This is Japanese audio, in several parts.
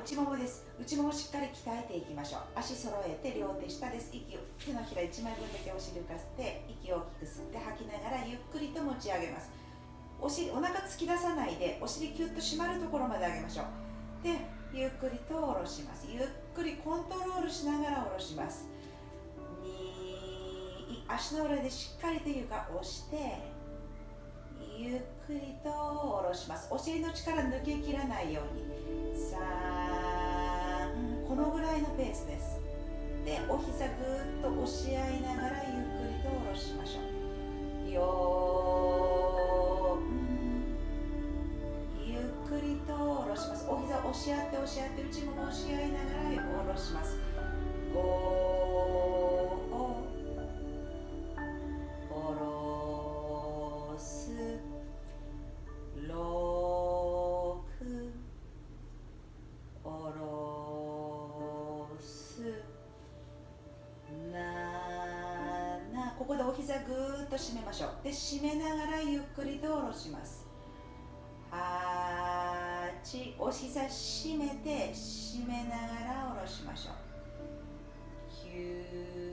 内ももです。内ももしっかり鍛えていきましょう。足揃えて両手下です。息を手のひら1枚分だけお尻浮かせて息を大きく吸って吐きながらゆっくりと持ち上げます。お尻お腹突き出さないでお尻キュッと締まるところまで上げましょう。でゆっくりと下ろします。ゆっくりコントロールしながら下ろします。2足の裏でしっかりと床を押してゆっくりと下ろします。お尻の力抜けきらないように。3このぐらいのペースです。でお膝ぐっと押し合いながらゆっくりと下ろしましょう。よゆっくりと下ろします。お膝押し合って押し合って内もも押し合いながら下ろします。こでお膝ぐーっと締めましょう。で締めながらゆっくりと下ろします。8お膝締めて締めながら下ろしましょう。9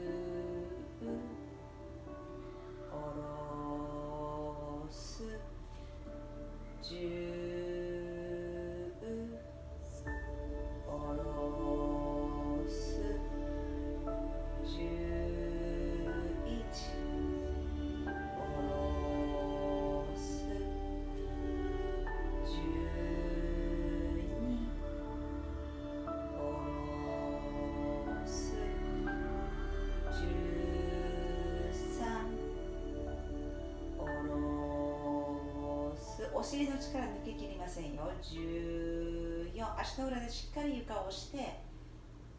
尻の力抜けきりませんよ。14足の裏でしっかり床を押して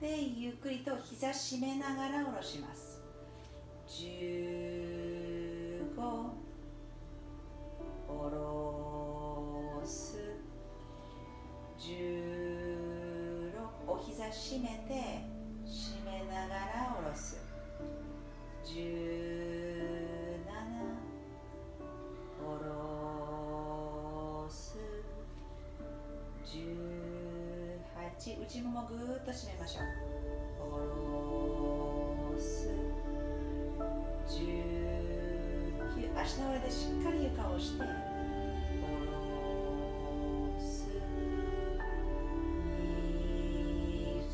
でゆっくりと膝締めながら下ろします。15下ろす。16お膝締めて締めながら下ろす。チ内ももぐーっと締めましょう。下ろす。19足の裏でしっかり床を押して。下ろす。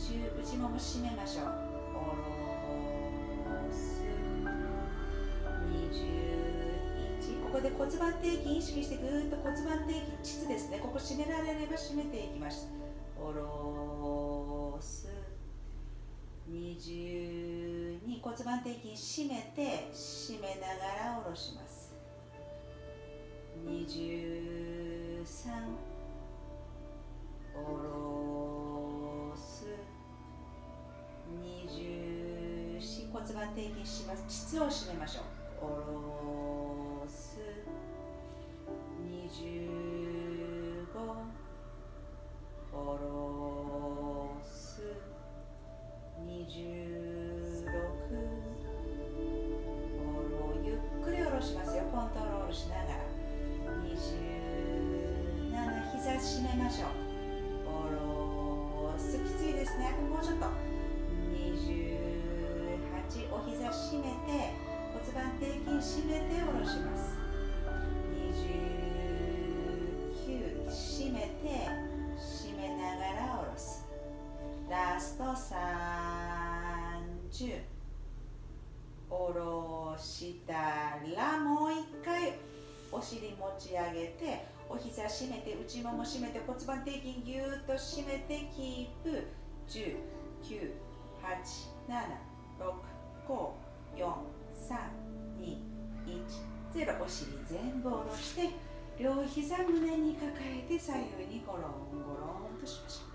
20内もも締めましょう。で骨盤底筋意識してぐーっと骨盤底筋膣ですね。ここ締められれば締めていきます。下ろす。22骨盤底筋締めて締めながら下ろします。23下ろす。24骨盤底筋します。膣を締めましょう。下ろす。締めましょう。下ろすきついですね。もうちょっと。28お膝締めて骨盤底筋締めて下ろします。29締めてラスト30下ろしたらもう一回。お尻持ち上げてお膝締めて内もも締めて骨盤底筋ぎゅーっと締めてキープ。10 9 8 7 6 5 4 3 2 1 0お尻全部下ろして両膝胸に抱えて左右にゴロンゴロンとしましょう。